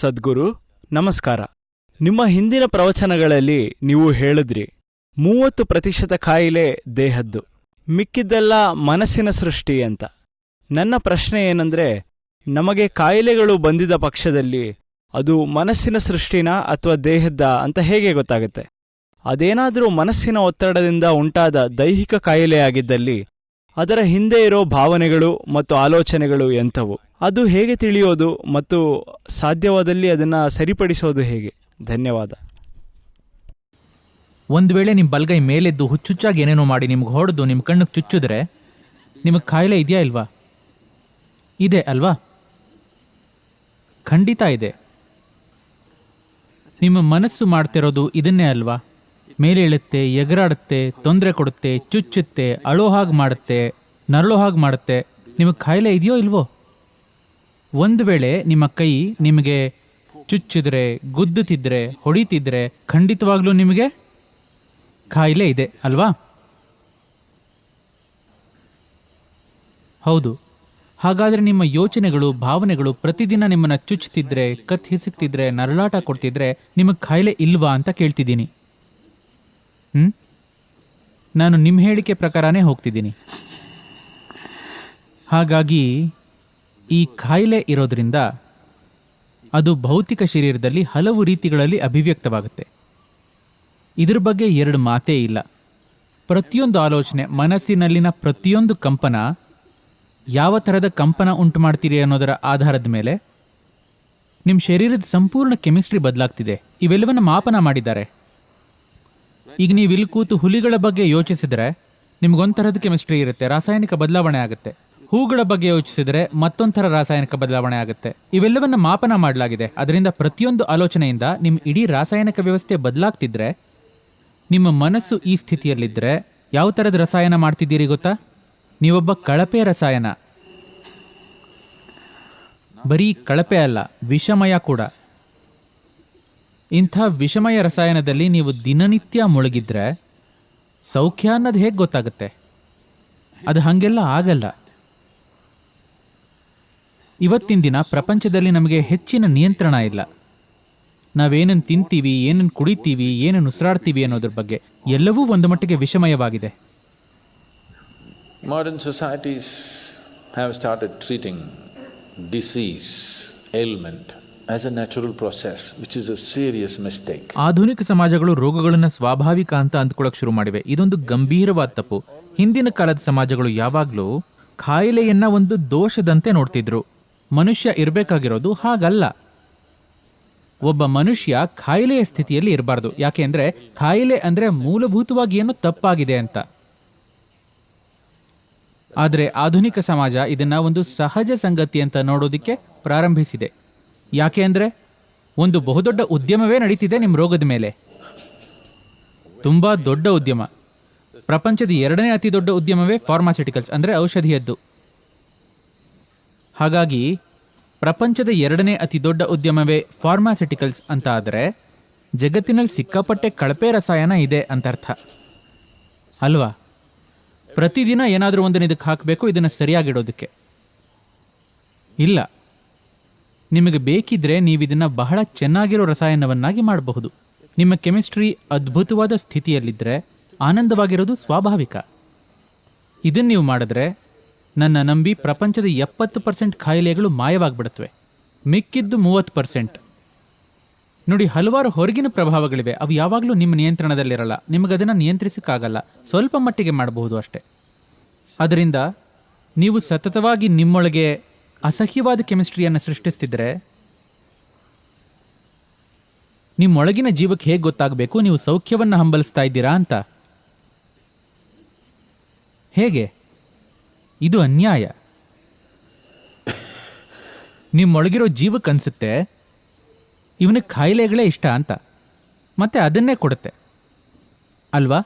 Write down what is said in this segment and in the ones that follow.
ಸದ್ಗುರು, ನಮಸ್ಕಾರ. ನಿಮ್ಮ ಹಿಂದಿನ ಪ್ರವಚನಗಳಲ್ಲಿ ನೀವು ಹೇಳಿದ್ರಿ, ಮೂವತ್ತು ಪ್ರತಿಶತ ಕಾಯಿಲೆ ದೇಹದ್ದು, ಮಿಕ್ಕಿದ್ದೆಲ್ಲ ಮನಸ್ಸಿನ ಸೃಷ್ಟಿ ಅಂತ. ನನ್ನ ಪ್ರಶ್ನೆ ಏನಂದ್ರೆ, ನಮಗೆ ಕಾಯಿಲೆಗಳು ಬಂದಿದ ಪಕ್ಷದಲ್ಲಿ ಅದು ಮನಸ್ಸಿನ ಸೃಷ್ಟಿನಾ ಅಥವಾ ದೇಹದ್ದ ಅಂತ ಹೇಗೆ ಗೊತ್ತಾಗುತ್ತೆ? ಅದೇನಾದರೂ ಮನಸ್ಸಿನ ಒತ್ತಡದಿಂದ ಉಂಟಾದ ದೈಹಿಕ ಕಾಯಿಲೆಯಾಗಿದ್ದಲ್ಲಿ ಅದರ ಹಿಂದೆ ಇರೋ ಭಾವನೆಗಳು ಮತ್ತು ಆಲೋಚನೆಗಳು ಎಂಥವು? ಅದು ಹೇಗೆ ತಿಳಿಯೋದು ಮತ್ತು ಸಾಧ್ಯವಾದಲ್ಲಿ ಅದನ್ನು ಸರಿಪಡಿಸೋದು ಹೇಗೆ? ಧನ್ಯವಾದ. ಒಂದು ವೇಳೆ ನಿಮ್ಮ ಬಲ್ಗೈ ಮೇಲೆದ್ದು ಹುಚ್ಚುಚ್ಚಾಗಿ ಏನೇನೋ ಮಾಡಿ ನಿಮ್ಗೆ ಹೊಡೆದು ನಿಮ್ಮ ಕಣ್ಣಿಗೆ ಚುಚ್ಚಿದ್ರೆ ನಿಮಗೆ ಕಾಯಿಲೆ ಇದೆಯಾ ಇಲ್ವಾ? ಇದೆ ಅಲ್ವಾ? ಖಂಡಿತ ಇದೆ. ನಿಮ್ಮ ಮನಸ್ಸು ಮಾಡ್ತಿರೋದು ಇದನ್ನೇ ಅಲ್ವಾ? ಮೇಲೆ ಇಳುತ್ತೆ ಎಗರಾಡುತ್ತೆ, ತೊಂದರೆ ಕೊಡುತ್ತೆ, ಚುಚ್ಚುತ್ತೆ, ಅಳೋ ಹಾಗೆ ಮಾಡುತ್ತೆ, ನರಳೋ ಹಾಗೆ ಮಾಡುತ್ತೆ. ನಿಮಗೆ ಕಾಯಿಲೆ ಇದೆಯೋ ಇಲ್ವೋ? ಒಂದು ವೇಳೆ ನಿಮ್ಮ ಕೈ ನಿಮಗೆ ಚುಚ್ಚಿದ್ರೆ, ಗುದ್ದುತ್ತಿದ್ರೆ, ಹೊಡಿತಿದ್ರೆ ಖಂಡಿತವಾಗ್ಲೂ ನಿಮಗೆ ಕಾಯಿಲೆ ಇದೆ, ಅಲ್ವಾ? ಹೌದು. ಹಾಗಾದರೆ ನಿಮ್ಮ ಯೋಚನೆಗಳು, ಭಾವನೆಗಳು ಪ್ರತಿದಿನ ನಿಮ್ಮನ್ನು ಚುಚ್ಚುತ್ತಿದ್ರೆ ಕತ್ ಹಿಸುಕ್ತಿದ್ರೆ, ನರಳಾಟ ಕೊಡ್ತಿದ್ರೆ ನಿಮಗೆ ಕಾಯಿಲೆ ಇಲ್ವಾ ಅಂತ ಕೇಳ್ತಿದ್ದೀನಿ. ಹ್ಮ್? ನಾನು ನಿಮ್ಮ ಹೇಳಿಕೆ ಪ್ರಕಾರನೇ ಹೋಗ್ತಿದ್ದೀನಿ. ಹಾಗಾಗಿ ಈ ಕಾಯಿಲೆ ಇರೋದ್ರಿಂದ ಅದು ಭೌತಿಕ ಶರೀರದಲ್ಲಿ ಹಲವು ರೀತಿಗಳಲ್ಲಿ ಅಭಿವ್ಯಕ್ತವಾಗುತ್ತೆ. ಇದ್ರ ಬಗ್ಗೆ ಎರಡು ಮಾತೇ ಇಲ್ಲ. ಪ್ರತಿಯೊಂದು ಆಲೋಚನೆ, ಮನಸ್ಸಿನಲ್ಲಿನ ಪ್ರತಿಯೊಂದು ಕಂಪನ, ಯಾವ ಥರದ ಕಂಪನ ಉಂಟು ಮಾಡ್ತೀರಿ ಅನ್ನೋದರ ಆಧಾರದ ಮೇಲೆ ನಿಮ್ಮ ಶರೀರದ ಸಂಪೂರ್ಣ ಕೆಮಿಸ್ಟ್ರಿ ಬದಲಾಗ್ತಿದೆ. ಇವೆಲ್ಲವನ್ನು ಮಾಪನ ಮಾಡಿದ್ದಾರೆ. ಈಗ ನೀವು ಇಲ್ಲಿ ಕೂತು ಹುಲಿಗಳ ಬಗ್ಗೆ ಯೋಚಿಸಿದರೆ ನಿಮ್ಗೊಂಥರದ ಕೆಮಿಸ್ಟ್ರಿ ಇರುತ್ತೆ, ರಾಸಾಯನಿಕ ಬದಲಾವಣೆ ಆಗುತ್ತೆ. ಹೂಗಳ ಬಗ್ಗೆ ಯೋಚಿಸಿದರೆ ಮತ್ತೊಂಥರ ರಾಸಾಯನಿಕ ಬದಲಾವಣೆ ಆಗುತ್ತೆ. ಇವೆಲ್ಲವನ್ನ ಮಾಪನ ಮಾಡಲಾಗಿದೆ. ಅದರಿಂದ ಪ್ರತಿಯೊಂದು ಆಲೋಚನೆಯಿಂದ ನಿಮ್ಮ ಇಡೀ ರಾಸಾಯನಿಕ ವ್ಯವಸ್ಥೆ ಬದಲಾಗ್ತಿದ್ರೆ, ನಿಮ್ಮ ಮನಸ್ಸು ಈ ಸ್ಥಿತಿಯಲ್ಲಿದ್ದರೆ ಯಾವ ಥರದ ರಸಾಯನ ಮಾಡ್ತಿದ್ದೀರಿ ಗೊತ್ತಾ? ನೀವೊಬ್ಬ ಕಳಪೆ ರಸಾಯನ. ಬರೀ ಕಳಪೆ ಅಲ್ಲ, ವಿಷಮಯ ಕೂಡ. ಇಂಥ ವಿಷಮಯ ರಸಾಯನದಲ್ಲಿ ನೀವು ದಿನನಿತ್ಯ ಮುಳುಗಿದ್ರೆ ಸೌಖ್ಯ ಅನ್ನೋದು ಹೇಗೆ ಗೊತ್ತಾಗುತ್ತೆ? ಅದು ಹಾಗೆಲ್ಲ ಆಗಲ್ಲ. ಇವತ್ತಿನ ದಿನ ಪ್ರಪಂಚದಲ್ಲಿ ನಮಗೆ ಹೆಚ್ಚಿನ ನಿಯಂತ್ರಣ ಇಲ್ಲ. ನಾವೇನನ್ನು ತಿಂತೀವಿ ಏನನ್ನು ಕುಡಿತೀವಿ ಏನನ್ನು ಉಸಿರಾಡ್ತೀವಿ ಅನ್ನೋದ್ರ ಬಗ್ಗೆ ಎಲ್ಲವೂ ಒಂದು ಮಟ್ಟಿಗೆ ವಿಷಮಯವಾಗಿದೆ. Modern societies have started treating disease ailment ಆಧುನಿಕ ಸಮಾಜಗಳು ರೋಗಗಳನ್ನು ಸ್ವಾಭಾವಿಕ ಅಂತ ಅಂದ್ಕೊಳ್ಳೋಕೆ ಶುರು ಮಾಡಿವೆ. ಇದೊಂದು ಗಂಭೀರವಾದ ತಪ್ಪು. ಹಿಂದಿನ ಕಾಲದ ಸಮಾಜಗಳು ಯಾವಾಗಲೂ ಕಾಯಿಲೆಯನ್ನ ಒಂದು ದೋಷದಂತೆ ನೋಡ್ತಿದ್ರು. ಮನುಷ್ಯ ಇರಬೇಕಾಗಿರೋದು ಹಾಗಲ್ಲ. ಒಬ್ಬ ಮನುಷ್ಯ ಕಾಯಿಲೆಯ ಸ್ಥಿತಿಯಲ್ಲಿ ಇರಬಾರ್ದು. ಯಾಕೆಂದ್ರೆ ಕಾಯಿಲೆ ಅಂದ್ರೆ ಮೂಲಭೂತವಾಗಿ ಏನೋ ತಪ್ಪಾಗಿದೆ ಅಂತ. ಆದರೆ ಆಧುನಿಕ ಸಮಾಜ ಇದನ್ನ ಒಂದು ಸಹಜ ಸಂಗತಿ ಅಂತ ನೋಡೋದಕ್ಕೆ ಪ್ರಾರಂಭಿಸಿದೆ. ಯಾಕೆ ಅಂದರೆ ಒಂದು ಬಹುದೊಡ್ಡ ಉದ್ಯಮವೇ ನಡೀತಿದೆ ನಿಮ್ಮ ರೋಗದ ಮೇಲೆ. ತುಂಬಾ ದೊಡ್ಡ ಉದ್ಯಮ. ಪ್ರಪಂಚದ ಎರಡನೇ ಅತಿ ದೊಡ್ಡ ಉದ್ಯಮವೇ ಫಾರ್ಮಾಸ್ಯೂಟಿಕಲ್ಸ್ ಅಂದ್ರೆ ಔಷಧಿಯದ್ದು. ಹಾಗಾಗಿ ಪ್ರಪಂಚದ ಎರಡನೇ ಅತಿ ದೊಡ್ಡ ಉದ್ಯಮವೇ ಫಾರ್ಮಾಸ್ಯೂಟಿಕಲ್ಸ್ ಅಂತ ಆದರೆ ಜಗತ್ತಿನಲ್ಲಿ ಸಿಕ್ಕಾಪಟ್ಟೆ ಕಳಪೆ ರಸಾಯನ ಇದೆ ಅಂತ ಅರ್ಥ. ಅಲ್ವಾ? ಪ್ರತಿದಿನ ಏನಾದರೂ ಒಂದನ್ನು ಇದಕ್ಕೆ ಹಾಕಬೇಕು, ಇದನ್ನು ಸರಿಯಾಗಿಡೋದಕ್ಕೆ ಇಲ್ಲ. ನಿಮಗೆ ಬೇಕಿದ್ರೆ ನೀವು ಇದನ್ನು ಬಹಳ ಚೆನ್ನಾಗಿರೋ ರಸಾಯನವನ್ನಾಗಿ ಮಾಡಬಹುದು. ನಿಮ್ಮ ಕೆಮಿಸ್ಟ್ರಿ ಅದ್ಭುತವಾದ ಸ್ಥಿತಿಯಲ್ಲಿದ್ದರೆ ಆನಂದವಾಗಿರೋದು ಸ್ವಾಭಾವಿಕ. ಇದನ್ನು ನೀವು ಮಾಡಿದ್ರೆ ನನ್ನ ನಂಬಿ ಪ್ರಪಂಚದ ಎಪ್ಪತ್ತು ಪರ್ಸೆಂಟ್ ಕಾಯಿಲೆಗಳು ಮಾಯವಾಗಿಬಿಡುತ್ತವೆ ಮಿಕ್ಕಿದ್ದು ಮೂವತ್ತು ಪರ್ಸೆಂಟ್. ನೋಡಿ, ಹಲವಾರು ಹೊರಗಿನ ಪ್ರಭಾವಗಳಿವೆ. ಅವು ಯಾವಾಗಲೂ ನಿಮ್ಮ ನಿಯಂತ್ರಣದಲ್ಲಿರಲ್ಲ. ನಿಮಗದನ್ನು ನಿಯಂತ್ರಿಸೋಕ್ಕಾಗಲ್ಲ. ಸ್ವಲ್ಪ ಮಟ್ಟಿಗೆ ಮಾಡಬಹುದು ಅಷ್ಟೇ. ಅದರಿಂದ ನೀವು ಸತತವಾಗಿ ನಿಮ್ಮೊಳಗೆ ಅಸಹ್ಯವಾದ ಕೆಮಿಸ್ಟ್ರಿಯನ್ನು ಸೃಷ್ಟಿಸ್ತಿದ್ರೆ ನಿಮ್ಮೊಳಗಿನ ಜೀವಕ್ಕೆ ಹೇಗೆ ಗೊತ್ತಾಗಬೇಕು? ನೀವು ಸೌಖ್ಯವನ್ನು ಹಂಬಲಿಸ್ತಾ ಇದ್ದೀರಾ ಅಂತ. ಹೇಗೆ? ಇದು ಅನ್ಯಾಯ. ನಿಮ್ಮೊಳಗಿರೋ ಜೀವಕ್ಕೆ ಅನ್ಸುತ್ತೆ ಇವನಿಗೆ ಕಾಯಿಲೆಗಳೇ ಇಷ್ಟ ಅಂತ. ಮತ್ತೆ ಅದನ್ನೇ ಕೊಡುತ್ತೆ. ಅಲ್ವಾ?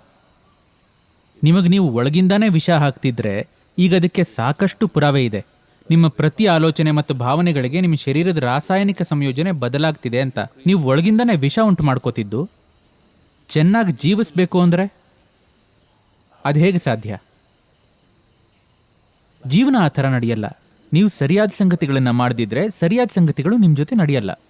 ನಿಮಗೆ ನೀವು ಒಳಗಿಂದಾನೇ ವಿಷ ಹಾಕ್ತಿದ್ರೆ ಈಗ ಅದಕ್ಕೆ ಸಾಕಷ್ಟು ಪುರಾವೆ ಇದೆ. ನಿಮ್ಮ ಪ್ರತಿ ಆಲೋಚನೆ ಮತ್ತು ಭಾವನೆಗಳಿಗೆ ನಿಮ್ಮ ಶರೀರದ ರಾಸಾಯನಿಕ ಸಂಯೋಜನೆ ಬದಲಾಗ್ತಿದೆ ಅಂತ. ನೀವು ಒಳಗಿಂದನೇ ವಿಷ ಉಂಟು ಮಾಡ್ಕೋತಿದ್ದು. ಚೆನ್ನಾಗಿ ಜೀವಿಸ್ಬೇಕು ಅಂದರೆ ಅದು ಹೇಗೆ ಸಾಧ್ಯ? ಜೀವನ ಆ ಥರ ನಡೆಯಲ್ಲ. ನೀವು ಸರಿಯಾದ ಸಂಗತಿಗಳನ್ನು ಮಾಡದಿದ್ರೆ ಸರಿಯಾದ ಸಂಗತಿಗಳು ನಿಮ್ಮ ಜೊತೆ ನಡೆಯಲ್ಲ.